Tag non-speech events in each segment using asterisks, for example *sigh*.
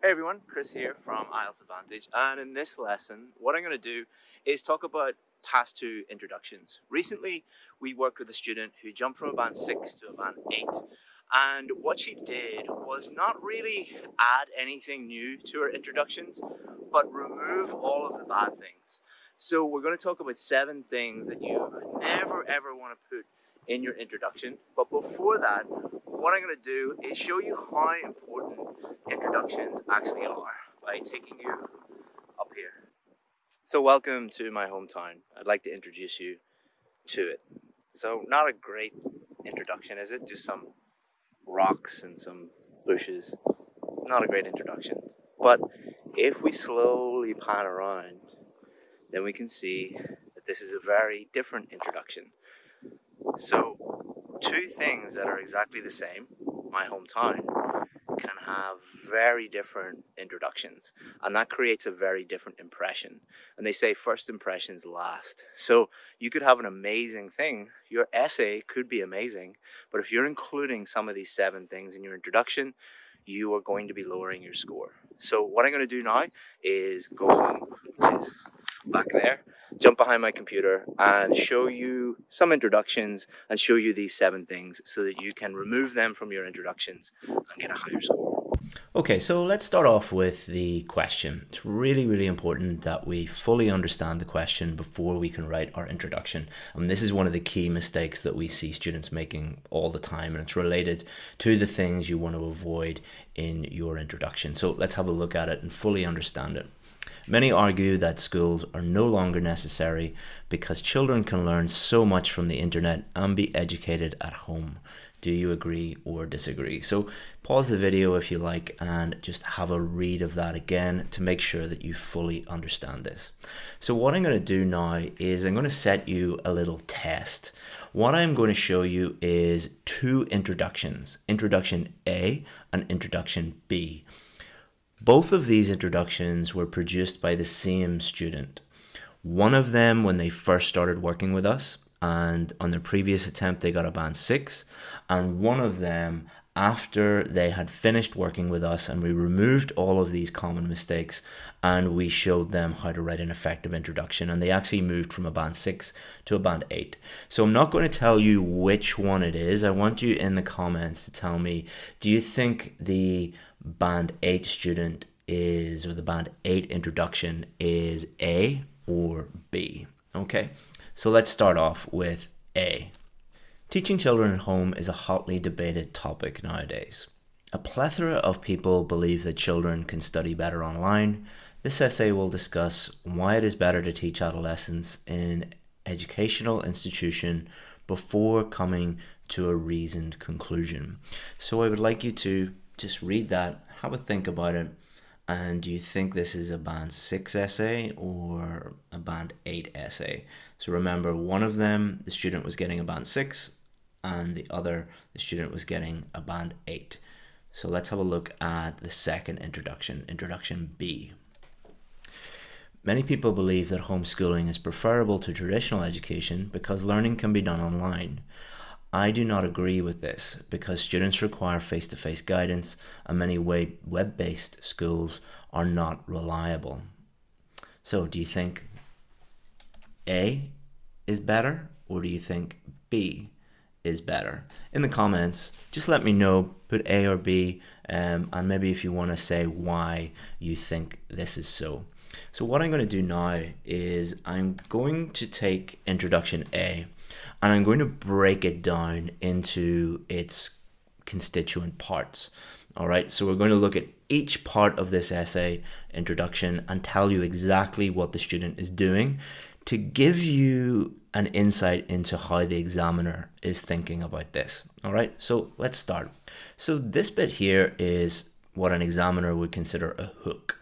Hey everyone, Chris here from IELTS Advantage and in this lesson what I'm going to do is talk about Task 2 introductions. Recently we worked with a student who jumped from a band 6 to a band 8 and what she did was not really add anything new to her introductions but remove all of the bad things. So we're going to talk about seven things that you never ever want to put in your introduction but before that what I'm going to do is show you how important introductions actually are by taking you up here. So welcome to my hometown. I'd like to introduce you to it. So not a great introduction, is it? Just some rocks and some bushes. Not a great introduction. But if we slowly pan around, then we can see that this is a very different introduction. So two things that are exactly the same, my hometown can have very different introductions and that creates a very different impression. And they say first impressions last. So you could have an amazing thing. Your essay could be amazing but if you're including some of these seven things in your introduction you are going to be lowering your score. So what i'm going to do now is go home which is back there jump behind my computer and show you some introductions and show you these seven things so that you can remove them from your introductions and get a higher score. Okay, so let's start off with the question. It's really, really important that we fully understand the question before we can write our introduction. And this is one of the key mistakes that we see students making all the time, and it's related to the things you want to avoid in your introduction. So let's have a look at it and fully understand it. Many argue that schools are no longer necessary because children can learn so much from the internet and be educated at home. Do you agree or disagree? So pause the video if you like and just have a read of that again to make sure that you fully understand this. So what I'm going to do now is I'm going to set you a little test. What I'm going to show you is two introductions, introduction A and introduction B. Both of these introductions were produced by the same student. One of them when they first started working with us and on their previous attempt they got a band 6 and one of them after they had finished working with us and we removed all of these common mistakes and we showed them how to write an effective introduction and they actually moved from a band 6 to a band 8 so i'm not going to tell you which one it is i want you in the comments to tell me do you think the band 8 student is, or the band 8 introduction is A or B. Okay, so let's start off with A. Teaching children at home is a hotly debated topic nowadays. A plethora of people believe that children can study better online. This essay will discuss why it is better to teach adolescents in educational institution before coming to a reasoned conclusion. So I would like you to just read that, have a think about it, and do you think this is a band 6 essay or a band 8 essay? So remember, one of them, the student was getting a band 6, and the other, the student was getting a band 8. So let's have a look at the second introduction, introduction B. Many people believe that homeschooling is preferable to traditional education because learning can be done online. I do not agree with this because students require face-to-face -face guidance and many web-based schools are not reliable. So do you think A is better or do you think B is better? In the comments, just let me know, put A or B, um, and maybe if you want to say why you think this is so. So what I'm going to do now is I'm going to take introduction A and I'm going to break it down into its constituent parts. All right, so we're going to look at each part of this essay introduction and tell you exactly what the student is doing to give you an insight into how the examiner is thinking about this. All right, so let's start. So this bit here is what an examiner would consider a hook.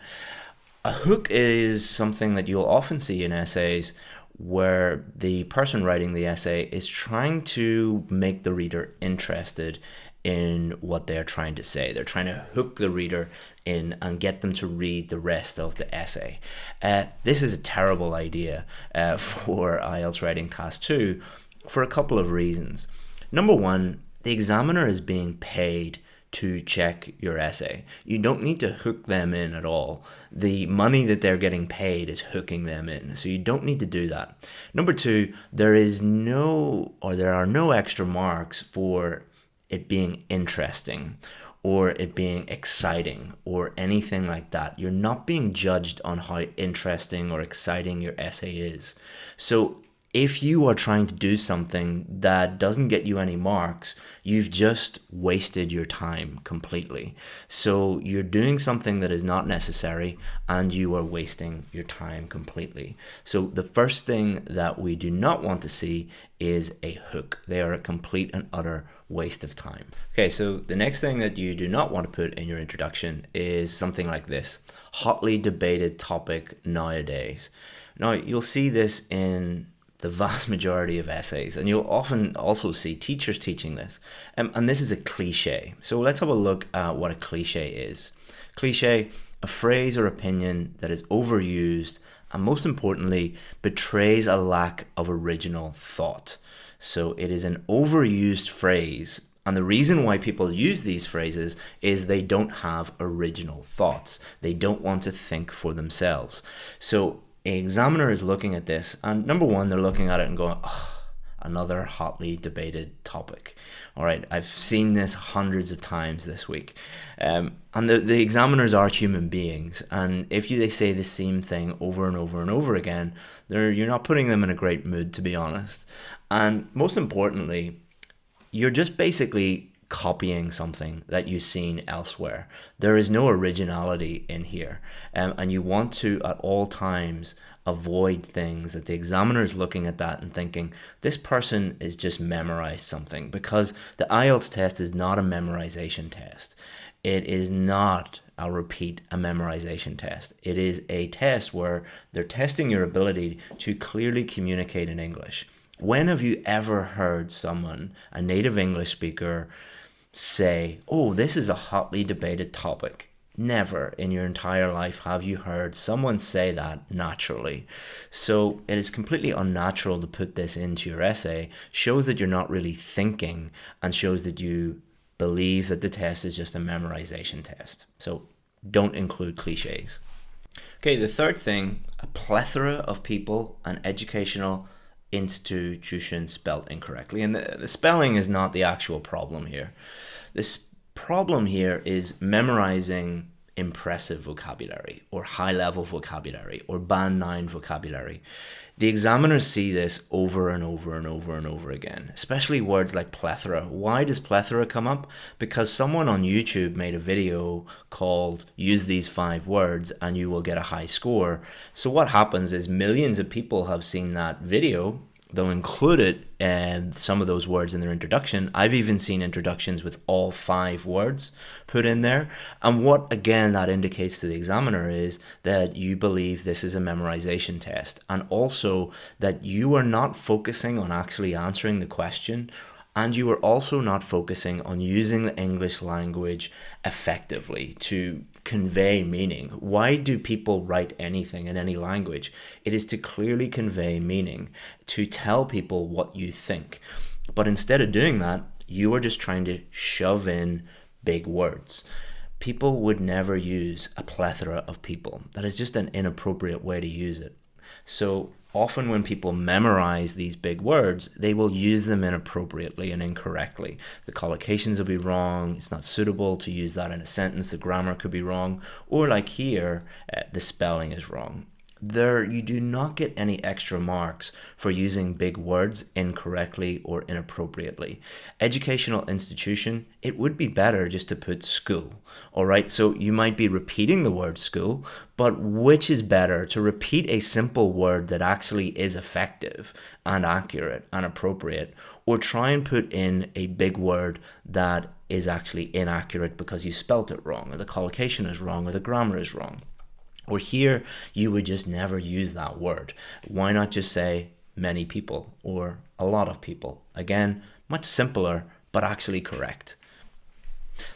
A hook is something that you'll often see in essays where the person writing the essay is trying to make the reader interested in what they're trying to say. They're trying to hook the reader in and get them to read the rest of the essay. Uh, this is a terrible idea uh, *laughs* for IELTS writing task two for a couple of reasons. Number one, the examiner is being paid to check your essay. You don't need to hook them in at all. The money that they're getting paid is hooking them in. So you don't need to do that. Number two, there is no or there are no extra marks for it being interesting or it being exciting or anything like that. You're not being judged on how interesting or exciting your essay is. So if you are trying to do something that doesn't get you any marks, you've just wasted your time completely. So you're doing something that is not necessary and you are wasting your time completely. So the first thing that we do not want to see is a hook. They are a complete and utter waste of time. Okay, so the next thing that you do not want to put in your introduction is something like this hotly debated topic nowadays. Now, you'll see this in the vast majority of essays, and you'll often also see teachers teaching this. Um, and this is a cliche. So let's have a look at what a cliche is. Cliche, a phrase or opinion that is overused and most importantly, betrays a lack of original thought. So it is an overused phrase. And the reason why people use these phrases is they don't have original thoughts. They don't want to think for themselves. So an examiner is looking at this, and number one, they're looking at it and going, oh, another hotly debated topic. All right, I've seen this hundreds of times this week. Um, and the, the examiners are human beings, and if you, they say the same thing over and over and over again, they're, you're not putting them in a great mood, to be honest. And most importantly, you're just basically copying something that you've seen elsewhere. There is no originality in here. Um, and you want to, at all times, avoid things that the examiner is looking at that and thinking, this person is just memorized something because the IELTS test is not a memorization test. It is not, I'll repeat, a memorization test. It is a test where they're testing your ability to clearly communicate in English. When have you ever heard someone, a native English speaker, say, oh, this is a hotly debated topic. Never in your entire life have you heard someone say that naturally. So it is completely unnatural to put this into your essay, shows that you're not really thinking, and shows that you believe that the test is just a memorization test. So don't include cliches. Okay, the third thing a plethora of people and educational institution spelled incorrectly. And the, the spelling is not the actual problem here. This problem here is memorizing impressive vocabulary or high level vocabulary or band 9 vocabulary. The examiners see this over and over and over and over again, especially words like plethora. Why does plethora come up? Because someone on YouTube made a video called Use These Five Words and You Will Get a High Score. So, what happens is millions of people have seen that video they'll include it and some of those words in their introduction. I've even seen introductions with all five words put in there. And what again that indicates to the examiner is that you believe this is a memorization test and also that you are not focusing on actually answering the question and you are also not focusing on using the English language effectively to convey meaning. Why do people write anything in any language? It is to clearly convey meaning, to tell people what you think. But instead of doing that, you are just trying to shove in big words. People would never use a plethora of people. That is just an inappropriate way to use it. So often when people memorize these big words, they will use them inappropriately and incorrectly. The collocations will be wrong. It's not suitable to use that in a sentence. The grammar could be wrong. Or like here, uh, the spelling is wrong there you do not get any extra marks for using big words incorrectly or inappropriately. Educational institution, it would be better just to put school. All right, so you might be repeating the word school, but which is better to repeat a simple word that actually is effective and accurate and appropriate, or try and put in a big word that is actually inaccurate because you spelt it wrong, or the collocation is wrong, or the grammar is wrong. Or here, you would just never use that word. Why not just say many people or a lot of people? Again, much simpler, but actually correct.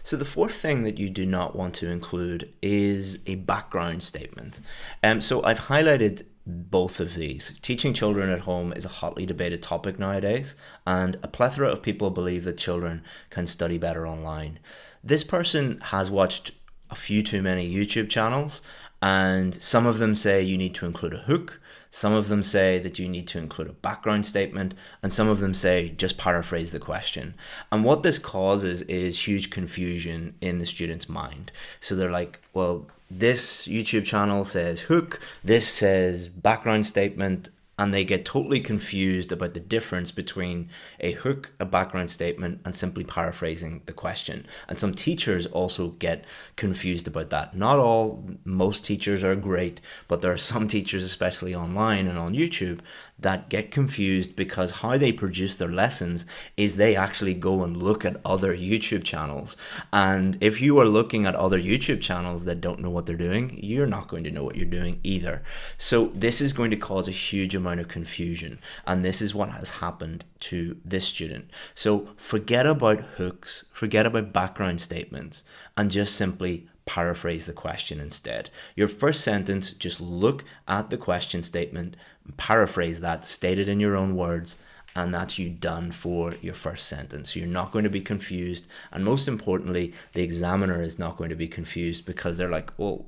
So the fourth thing that you do not want to include is a background statement. Um, so I've highlighted both of these. Teaching children at home is a hotly debated topic nowadays, and a plethora of people believe that children can study better online. this person has watched a few too many YouTube channels, and some of them say you need to include a hook, some of them say that you need to include a background statement, and some of them say just paraphrase the question. And what this causes is huge confusion in the student's mind. So they're like, well, this YouTube channel says hook, this says background statement, and they get totally confused about the difference between a hook, a background statement, and simply paraphrasing the question. And some teachers also get confused about that. Not all, most teachers are great, but there are some teachers, especially online and on YouTube, that get confused because how they produce their lessons is they actually go and look at other YouTube channels. And if you are looking at other YouTube channels that don't know what they're doing, you're not going to know what you're doing either. So this is going to cause a huge amount of confusion. And this is what has happened to this student. So forget about hooks, forget about background statements, and just simply paraphrase the question instead. Your first sentence, just look at the question statement, paraphrase that, state it in your own words, and that's you done for your first sentence. You're not going to be confused. And most importantly, the examiner is not going to be confused because they're like, well,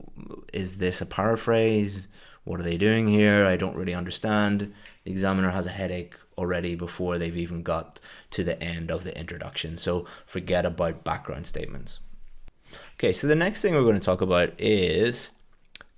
is this a paraphrase? What are they doing here? I don't really understand. The examiner has a headache already before they've even got to the end of the introduction. So forget about background statements. Okay, so the next thing we're going to talk about is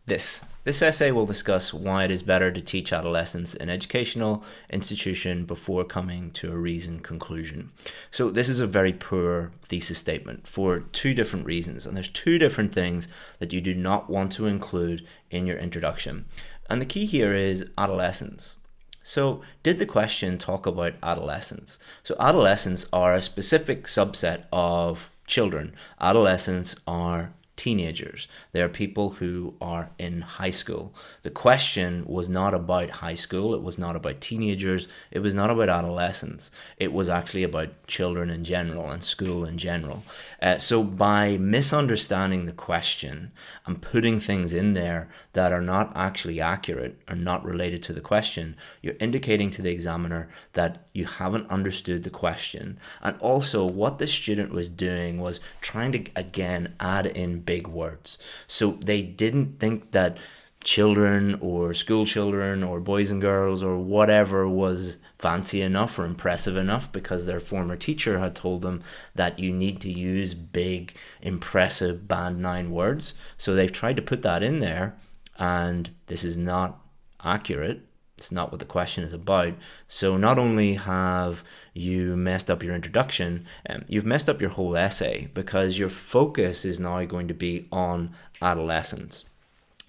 this. This essay will discuss why it is better to teach adolescents in educational institution before coming to a reasoned conclusion. So this is a very poor thesis statement for two different reasons. And there's two different things that you do not want to include in your introduction. And the key here is adolescence. So did the question talk about adolescents? So adolescents are a specific subset of children. Adolescents are teenagers. They are people who are in high school. The question was not about high school. It was not about teenagers. It was not about adolescents. It was actually about children in general and school in general. Uh, so by misunderstanding the question and putting things in there that are not actually accurate or not related to the question, you're indicating to the examiner that you haven't understood the question. And also what the student was doing was trying to, again, add in big words. So they didn't think that children or school children or boys and girls or whatever was fancy enough or impressive enough because their former teacher had told them that you need to use big impressive band nine words. So they've tried to put that in there and this is not accurate. It's not what the question is about. So not only have you messed up your introduction, um, you've messed up your whole essay because your focus is now going to be on adolescence.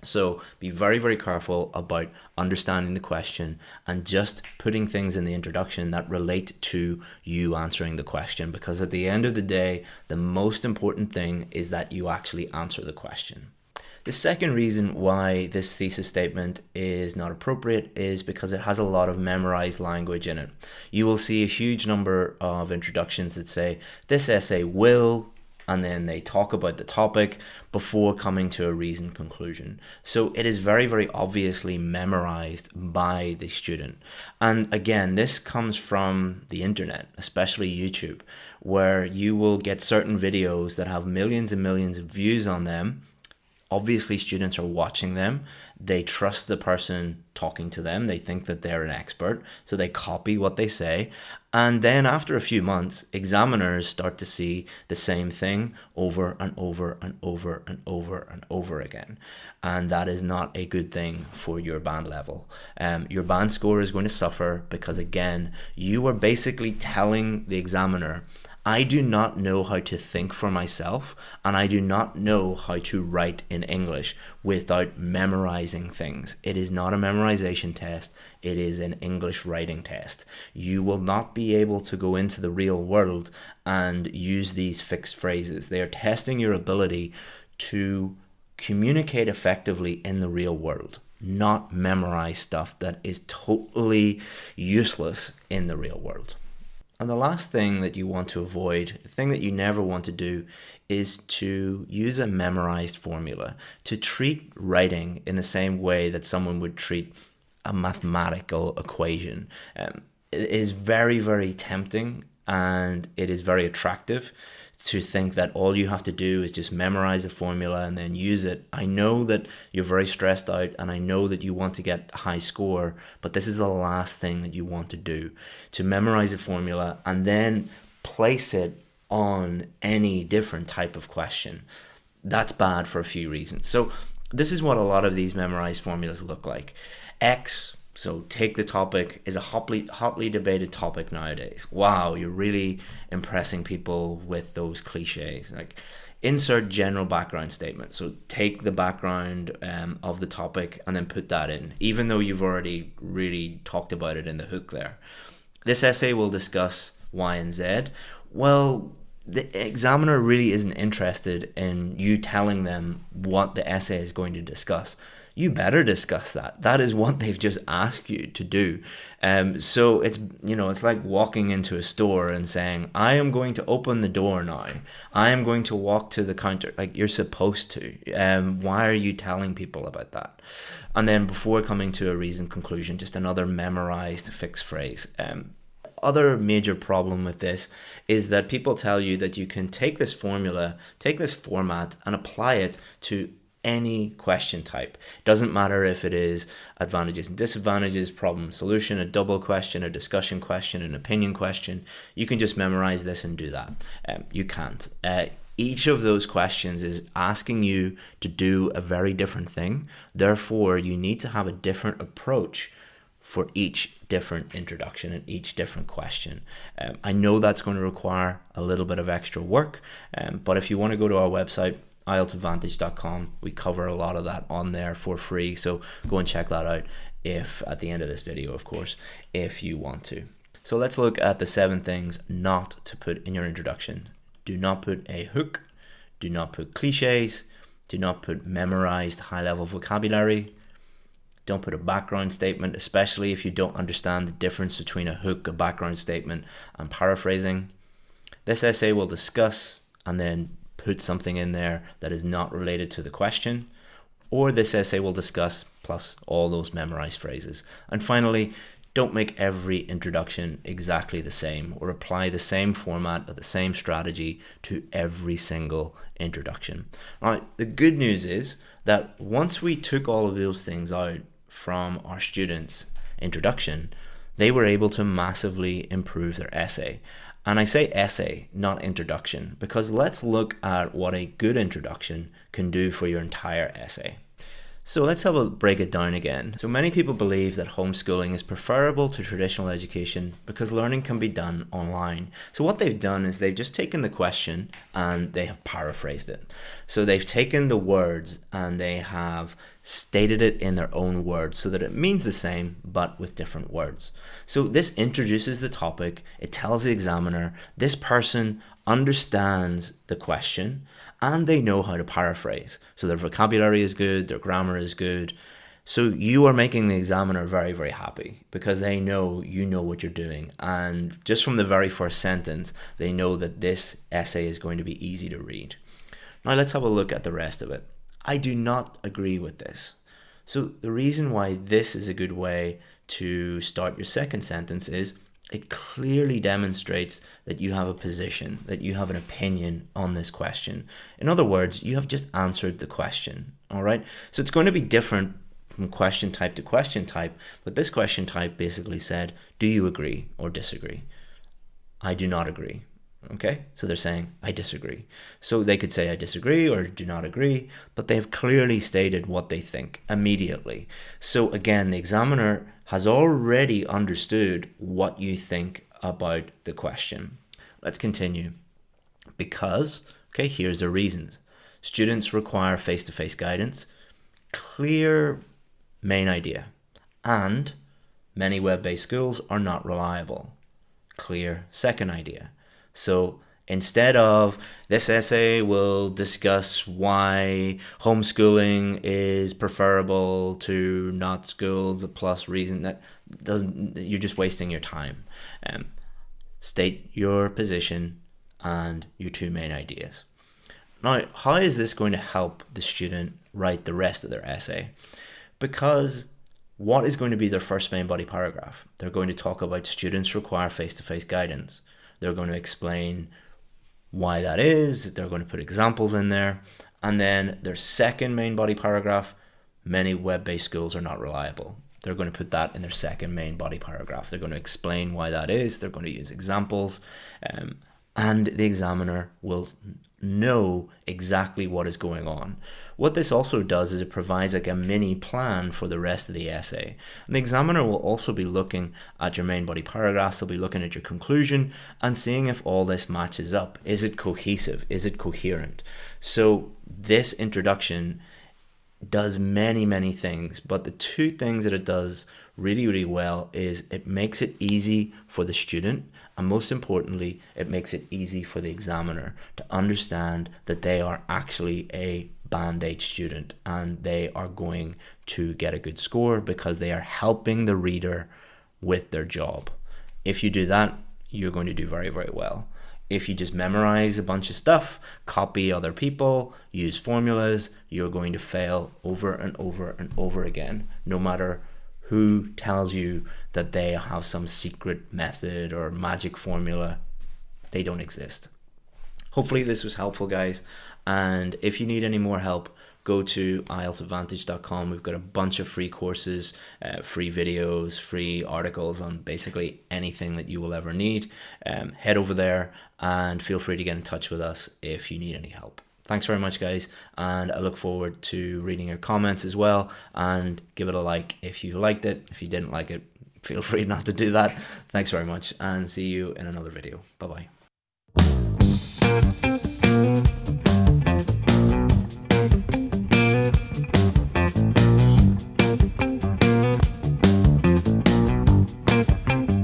So be very, very careful about understanding the question and just putting things in the introduction that relate to you answering the question. Because at the end of the day, the most important thing is that you actually answer the question. The second reason why this thesis statement is not appropriate is because it has a lot of memorized language in it. You will see a huge number of introductions that say, this essay will, and then they talk about the topic before coming to a reasoned conclusion. So it is very, very obviously memorized by the student. And again, this comes from the internet, especially YouTube, where you will get certain videos that have millions and millions of views on them obviously students are watching them. They trust the person talking to them. They think that they're an expert. So they copy what they say. And then after a few months examiners start to see the same thing over and over and over and over and over again. And that is not a good thing for your band level. Um, your band score is going to suffer because again you are basically telling the examiner I do not know how to think for myself, and I do not know how to write in English without memorizing things. It is not a memorization test, it is an English writing test. You will not be able to go into the real world and use these fixed phrases. They are testing your ability to communicate effectively in the real world not memorize stuff that is totally useless in the real world. And the last thing that you want to avoid, the thing that you never want to do, is to use a memorized formula, to treat writing in the same way that someone would treat a mathematical equation. Um, it is very, very tempting and it is very attractive to think that all you have to do is just memorize a formula and then use it. I know that you're very stressed out and I know that you want to get a high score, but this is the last thing that you want to do to memorize a formula and then place it on any different type of question. That's bad for a few reasons. So, this is what a lot of these memorized formulas look like. X so take the topic is a hotly hotly debated topic nowadays. Wow, you're really impressing people with those cliches. Like insert general background statement. So take the background um, of the topic and then put that in, even though you've already really talked about it in the hook there. This essay will discuss Y and Z. Well, the examiner really isn't interested in you telling them what the essay is going to discuss you better discuss that. That is what they've just asked you to do. Um, so it's you know it's like walking into a store and saying, "I am going to open the door now. I am going to walk to the counter." Like you're supposed to. Um, why are you telling people about that? And then before coming to a reasoned conclusion, just another memorized fixed phrase. Um, other major problem with this is that people tell you that you can take this formula, take this format, and apply it to any question type. Doesn't matter if it is advantages and disadvantages, problem solution, a double question, a discussion question, an opinion question. You can just memorize this and do that. Um, you can't. Uh, each of those questions is asking you to do a very different thing. Therefore, you need to have a different approach for each different introduction and each different question. Um, I know that's going to require a little bit of extra work, um, but if you want to go to our website, IELTSadvantage.com. We cover a lot of that on there for free. So go and check that out if at the end of this video, of course, if you want to. So let's look at the seven things not to put in your introduction. Do not put a hook. Do not put cliches. Do not put memorized high level vocabulary. Don't put a background statement, especially if you don't understand the difference between a hook, a background statement, and paraphrasing. This essay will discuss and then put something in there that is not related to the question, or this essay will discuss plus all those memorized phrases. And finally, don't make every introduction exactly the same or apply the same format or the same strategy to every single introduction. Now, the good news is that once we took all of those things out from our students' introduction, they were able to massively improve their essay. And I say essay, not introduction, because let's look at what a good introduction can do for your entire essay. So let's have a break it down again. So many people believe that homeschooling is preferable to traditional education because learning can be done online. So what they've done is they've just taken the question and they have paraphrased it. So they've taken the words and they have stated it in their own words so that it means the same but with different words. So this introduces the topic, it tells the examiner this person understands the question and they know how to paraphrase. So their vocabulary is good, their grammar is good. So you are making the examiner very, very happy because they know you know what you're doing. And just from the very first sentence, they know that this essay is going to be easy to read. Now let's have a look at the rest of it. I do not agree with this. So the reason why this is a good way to start your second sentence is it clearly demonstrates that you have a position, that you have an opinion on this question. In other words, you have just answered the question. All right. So it's going to be different from question type to question type, but this question type basically said, Do you agree or disagree? I do not agree. Okay, so they're saying, I disagree. So they could say, I disagree or do not agree, but they've clearly stated what they think immediately. So again, the examiner has already understood what you think about the question. Let's continue. Because, okay, here's the reasons. Students require face to face guidance, clear main idea, and many web based schools are not reliable. Clear second idea so instead of this essay will discuss why homeschooling is preferable to not schools, a plus reason that doesn't you're just wasting your time. Um, state your position and your two main ideas. Now, how is this going to help the student write the rest of their essay? Because what is going to be their first main body paragraph? They're going to talk about students require face to face guidance. They're going to explain why that is. They're going to put examples in there. And then their second main body paragraph, many web-based schools are not reliable. They're going to put that in their second main body paragraph. They're going to explain why that is. They're going to use examples. Um, and the examiner will know exactly what is going on. What this also does is it provides like a mini plan for the rest of the essay. And the examiner will also be looking at your main body paragraphs, they'll be looking at your conclusion and seeing if all this matches up. Is it cohesive? Is it coherent? So this introduction does many, many things, but the two things that it does really, really well is it makes it easy for the student and most importantly, it makes it easy for the examiner to understand that they are actually a band 8 student and they are going to get a good score because they are helping the reader with their job. If you do that, you're going to do very, very well. If you just memorize a bunch of stuff, copy other people, use formulas, you're going to fail over and over and over again, no matter who tells you that they have some secret method or magic formula. They don't exist. Hopefully this was helpful guys and if you need any more help go to IELTSadvantage.com. We've got a bunch of free courses, uh, free videos, free articles on basically anything that you will ever need. Um, head over there and feel free to get in touch with us if you need any help. Thanks very much, guys, and I look forward to reading your comments as well. And give it a like if you liked it. If you didn't like it, feel *laughs* free not to do that. Thanks very much, and see you in another video. Bye bye.